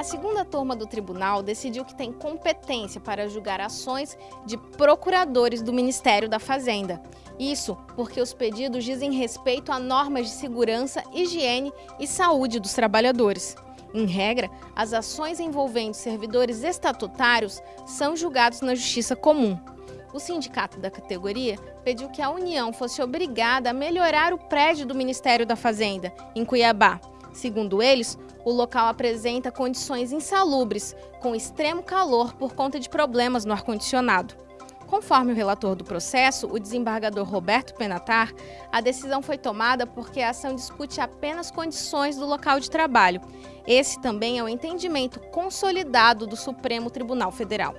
A segunda turma do tribunal decidiu que tem competência para julgar ações de procuradores do Ministério da Fazenda. Isso porque os pedidos dizem respeito a normas de segurança, higiene e saúde dos trabalhadores. Em regra, as ações envolvendo servidores estatutários são julgados na Justiça Comum. O sindicato da categoria pediu que a União fosse obrigada a melhorar o prédio do Ministério da Fazenda, em Cuiabá. Segundo eles, o local apresenta condições insalubres, com extremo calor por conta de problemas no ar-condicionado. Conforme o relator do processo, o desembargador Roberto Penatar, a decisão foi tomada porque a ação discute apenas condições do local de trabalho. Esse também é o entendimento consolidado do Supremo Tribunal Federal.